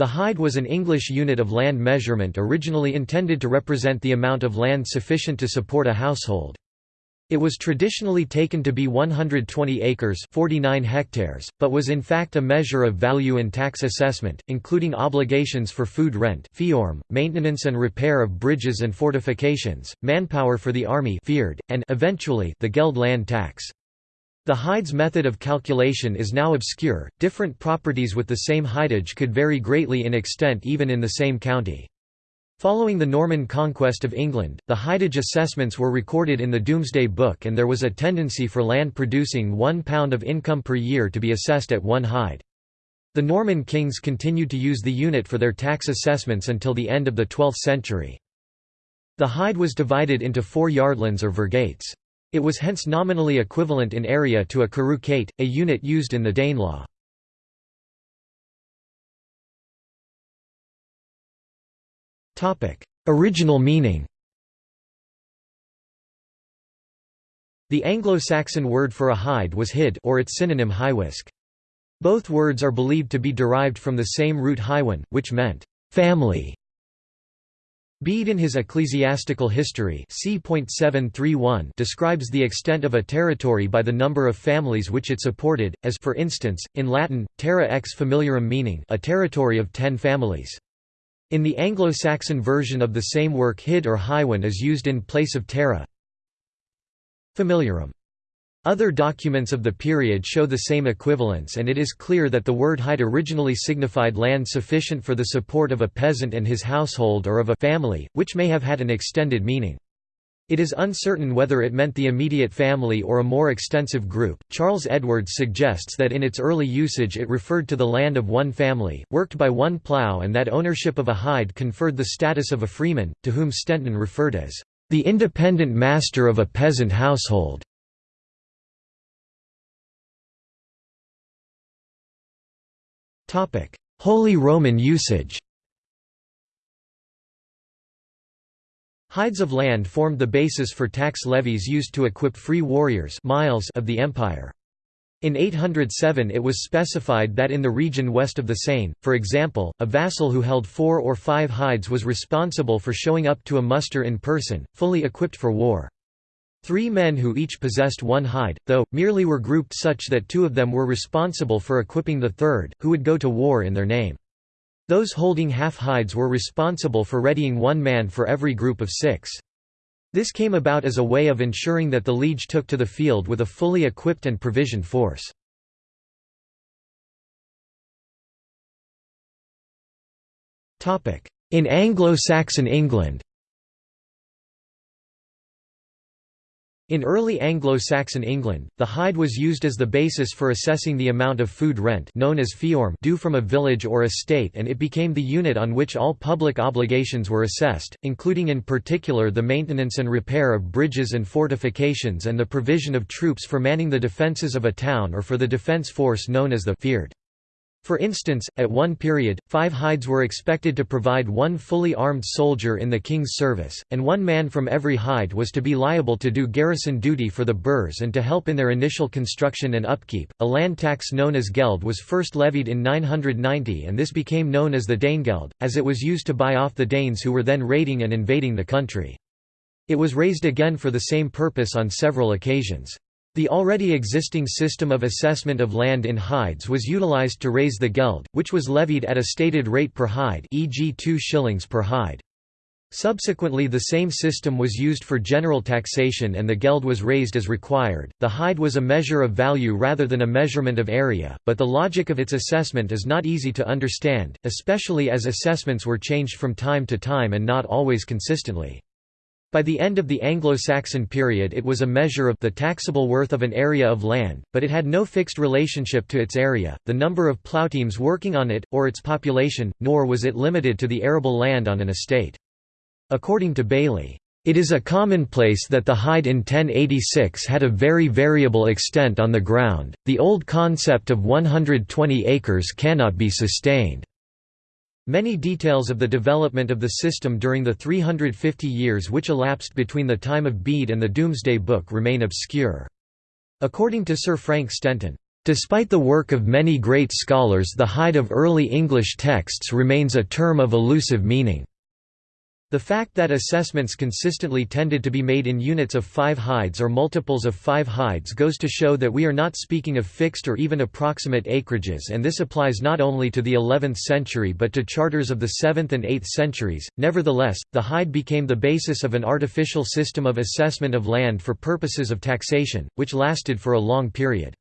The hide was an English unit of land measurement originally intended to represent the amount of land sufficient to support a household. It was traditionally taken to be 120 acres 49 hectares, but was in fact a measure of value in tax assessment, including obligations for food rent maintenance and repair of bridges and fortifications, manpower for the army and eventually the geld land tax. The hides method of calculation is now obscure, different properties with the same hidage could vary greatly in extent even in the same county. Following the Norman conquest of England, the hidage assessments were recorded in the Domesday Book and there was a tendency for land producing one pound of income per year to be assessed at one hide. The Norman kings continued to use the unit for their tax assessments until the end of the 12th century. The hide was divided into four yardlands or virgates. It was hence nominally equivalent in area to a carucate, a unit used in the Danelaw. Original meaning The Anglo-Saxon word for a hide was hid or its synonym hiwisc. Both words are believed to be derived from the same root hywin, which meant family. Bede in his Ecclesiastical History describes the extent of a territory by the number of families which it supported, as for instance, in Latin, terra ex familiarum meaning a territory of ten families. In the Anglo-Saxon version of the same work hid or hywin is used in place of terra familiarum. Other documents of the period show the same equivalence and it is clear that the word hide originally signified land sufficient for the support of a peasant and his household or of a family, which may have had an extended meaning. It is uncertain whether it meant the immediate family or a more extensive group. Charles Edwards suggests that in its early usage it referred to the land of one family, worked by one plough, and that ownership of a hide conferred the status of a freeman, to whom Stenton referred as the independent master of a peasant household. Holy Roman usage Hides of land formed the basis for tax levies used to equip free warriors miles of the empire. In 807 it was specified that in the region west of the Seine, for example, a vassal who held four or five hides was responsible for showing up to a muster in person, fully equipped for war. Three men who each possessed one hide, though, merely were grouped such that two of them were responsible for equipping the third, who would go to war in their name. Those holding half hides were responsible for readying one man for every group of six. This came about as a way of ensuring that the liege took to the field with a fully equipped and provisioned force. In Anglo-Saxon England In early Anglo-Saxon England, the hide was used as the basis for assessing the amount of food rent known as feorm due from a village or estate and it became the unit on which all public obligations were assessed, including in particular the maintenance and repair of bridges and fortifications and the provision of troops for manning the defences of a town or for the defence force known as the fyrd. For instance, at one period, five hides were expected to provide one fully armed soldier in the king's service, and one man from every hide was to be liable to do garrison duty for the burghs and to help in their initial construction and upkeep. A land tax known as geld was first levied in 990 and this became known as the Danegeld, as it was used to buy off the Danes who were then raiding and invading the country. It was raised again for the same purpose on several occasions. The already existing system of assessment of land in hides was utilized to raise the geld, which was levied at a stated rate per hide e.g. 2 shillings per hide. Subsequently the same system was used for general taxation and the geld was raised as required. The hide was a measure of value rather than a measurement of area, but the logic of its assessment is not easy to understand, especially as assessments were changed from time to time and not always consistently. By the end of the Anglo-Saxon period it was a measure of the taxable worth of an area of land, but it had no fixed relationship to its area, the number of ploughteams working on it, or its population, nor was it limited to the arable land on an estate. According to Bailey, "...it is a commonplace that the hide in 1086 had a very variable extent on the ground, the old concept of 120 acres cannot be sustained." Many details of the development of the system during the 350 years which elapsed between the time of Bede and the Domesday Book remain obscure. According to Sir Frank Stenton, Despite the work of many great scholars the hide of early English texts remains a term of elusive meaning. The fact that assessments consistently tended to be made in units of five hides or multiples of five hides goes to show that we are not speaking of fixed or even approximate acreages and this applies not only to the 11th century but to charters of the 7th and 8th centuries. Nevertheless, the hide became the basis of an artificial system of assessment of land for purposes of taxation, which lasted for a long period.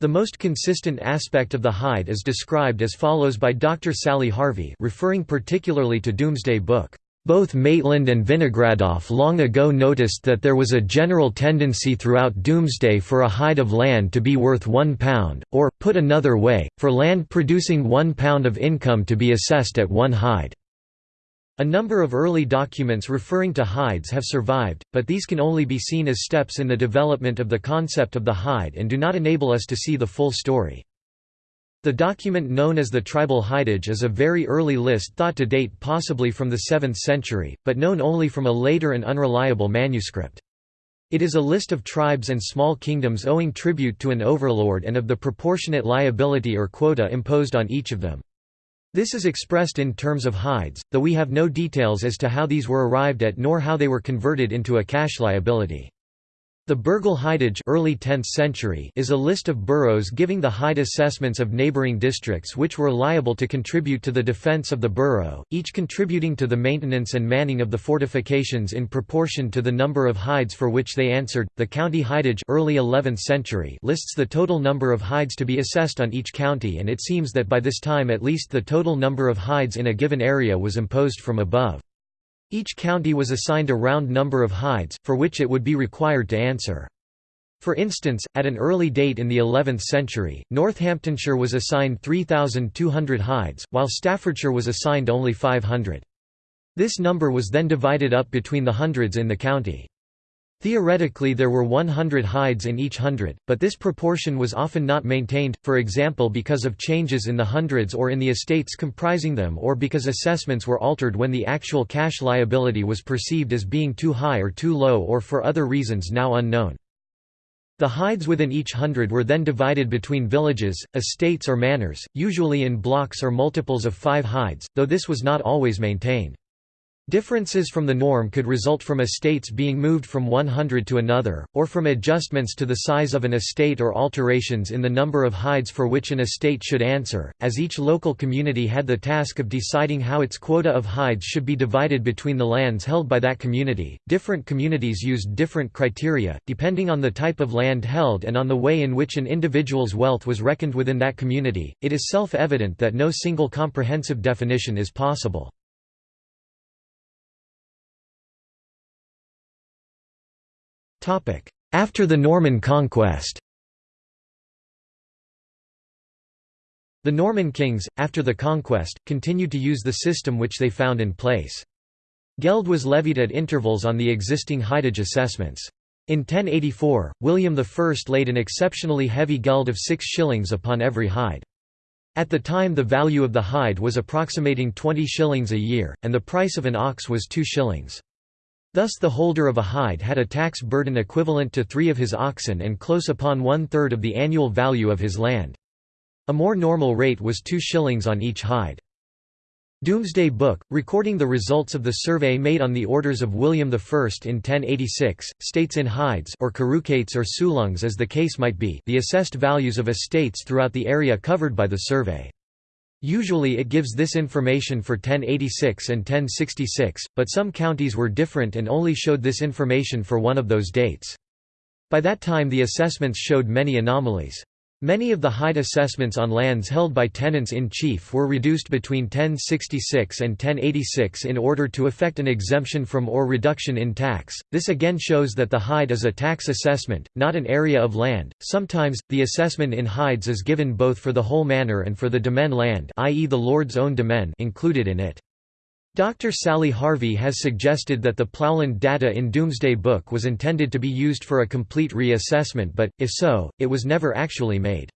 The most consistent aspect of the hide is described as follows by Dr. Sally Harvey referring particularly to Domesday Book. Both Maitland and Vinogradoff long ago noticed that there was a general tendency throughout Domesday for a hide of land to be worth one pound, or, put another way, for land producing one pound of income to be assessed at one hide. A number of early documents referring to hides have survived, but these can only be seen as steps in the development of the concept of the hide and do not enable us to see the full story. The document known as the tribal hidage is a very early list thought to date possibly from the 7th century, but known only from a later and unreliable manuscript. It is a list of tribes and small kingdoms owing tribute to an overlord and of the proportionate liability or quota imposed on each of them. This is expressed in terms of hides, though we have no details as to how these were arrived at nor how they were converted into a cash liability. The Burghal Hidage early 10th century is a list of boroughs giving the hide assessments of neighbouring districts which were liable to contribute to the defence of the borough, each contributing to the maintenance and manning of the fortifications in proportion to the number of hides for which they answered. The county hidage early 11th century lists the total number of hides to be assessed on each county and it seems that by this time at least the total number of hides in a given area was imposed from above. Each county was assigned a round number of hides, for which it would be required to answer. For instance, at an early date in the 11th century, Northamptonshire was assigned 3,200 hides, while Staffordshire was assigned only 500. This number was then divided up between the hundreds in the county. Theoretically there were 100 hides in each hundred, but this proportion was often not maintained, for example because of changes in the hundreds or in the estates comprising them or because assessments were altered when the actual cash liability was perceived as being too high or too low or for other reasons now unknown. The hides within each hundred were then divided between villages, estates or manors, usually in blocks or multiples of five hides, though this was not always maintained. Differences from the norm could result from estates being moved from one hundred to another, or from adjustments to the size of an estate or alterations in the number of hides for which an estate should answer, as each local community had the task of deciding how its quota of hides should be divided between the lands held by that community. Different communities used different criteria, depending on the type of land held and on the way in which an individual's wealth was reckoned within that community. It is self evident that no single comprehensive definition is possible. After the Norman conquest The Norman kings, after the conquest, continued to use the system which they found in place. Geld was levied at intervals on the existing hidage assessments. In 1084, William I laid an exceptionally heavy geld of six shillings upon every hide. At the time the value of the hide was approximating 20 shillings a year, and the price of an ox was 2 shillings. Thus the holder of a hide had a tax burden equivalent to three of his oxen and close upon one-third of the annual value of his land. A more normal rate was two shillings on each hide. Domesday Book, recording the results of the survey made on the orders of William I in 1086, states in hides or carucates or sulungs as the case might be the assessed values of estates throughout the area covered by the survey. Usually it gives this information for 1086 and 1066, but some counties were different and only showed this information for one of those dates. By that time the assessments showed many anomalies. Many of the hide assessments on lands held by tenants-in-chief were reduced between 1066 and 1086 in order to effect an exemption from or reduction in tax. This again shows that the hide is a tax assessment, not an area of land. Sometimes the assessment in hides is given both for the whole manor and for the demesne land, i.e. the lord's own demesne included in it. Dr. Sally Harvey has suggested that the Plowland data in Domesday Book was intended to be used for a complete reassessment but, if so, it was never actually made.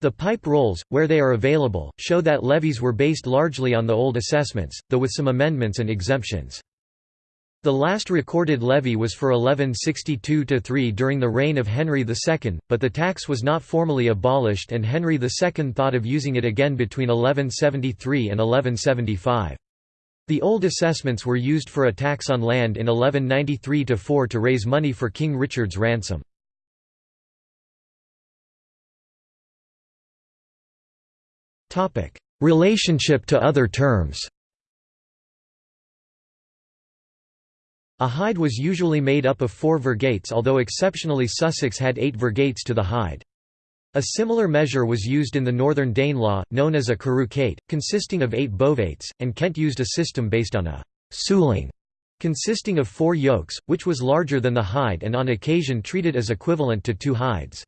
The pipe rolls, where they are available, show that levies were based largely on the old assessments, though with some amendments and exemptions. The last recorded levy was for 1162–3 during the reign of Henry II, but the tax was not formally abolished and Henry II thought of using it again between 1173 and 1175. The old assessments were used for a tax on land in 1193–4 to raise money for King Richard's ransom. Relationship to other terms A hide was usually made up of four virgates although exceptionally Sussex had eight virgates to the hide. A similar measure was used in the Northern Danelaw, known as a carucate, consisting of eight bovates, and Kent used a system based on a «suling» consisting of four yokes, which was larger than the hide and on occasion treated as equivalent to two hides.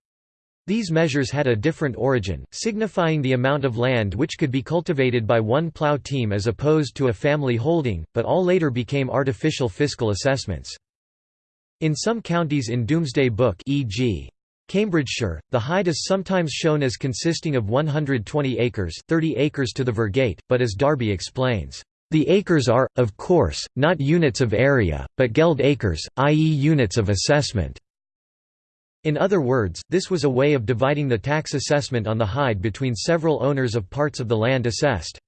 These measures had a different origin, signifying the amount of land which could be cultivated by one plough team as opposed to a family holding, but all later became artificial fiscal assessments. In some counties in Domesday Book e.g. Cambridgeshire, the hide is sometimes shown as consisting of 120 acres 30 acres to the virgate, but as Darby explains, "...the acres are, of course, not units of area, but geld acres, i.e. units of assessment." In other words, this was a way of dividing the tax assessment on the hide between several owners of parts of the land assessed.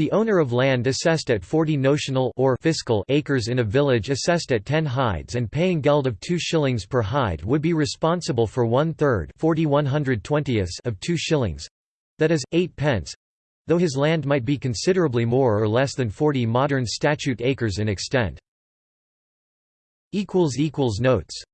The owner of land assessed at 40 notional or fiscal acres in a village assessed at 10 hides and paying geld of 2 shillings per hide would be responsible for one-third of 2 shillings that is, 8 pence though his land might be considerably more or less than 40 modern statute acres in extent. Notes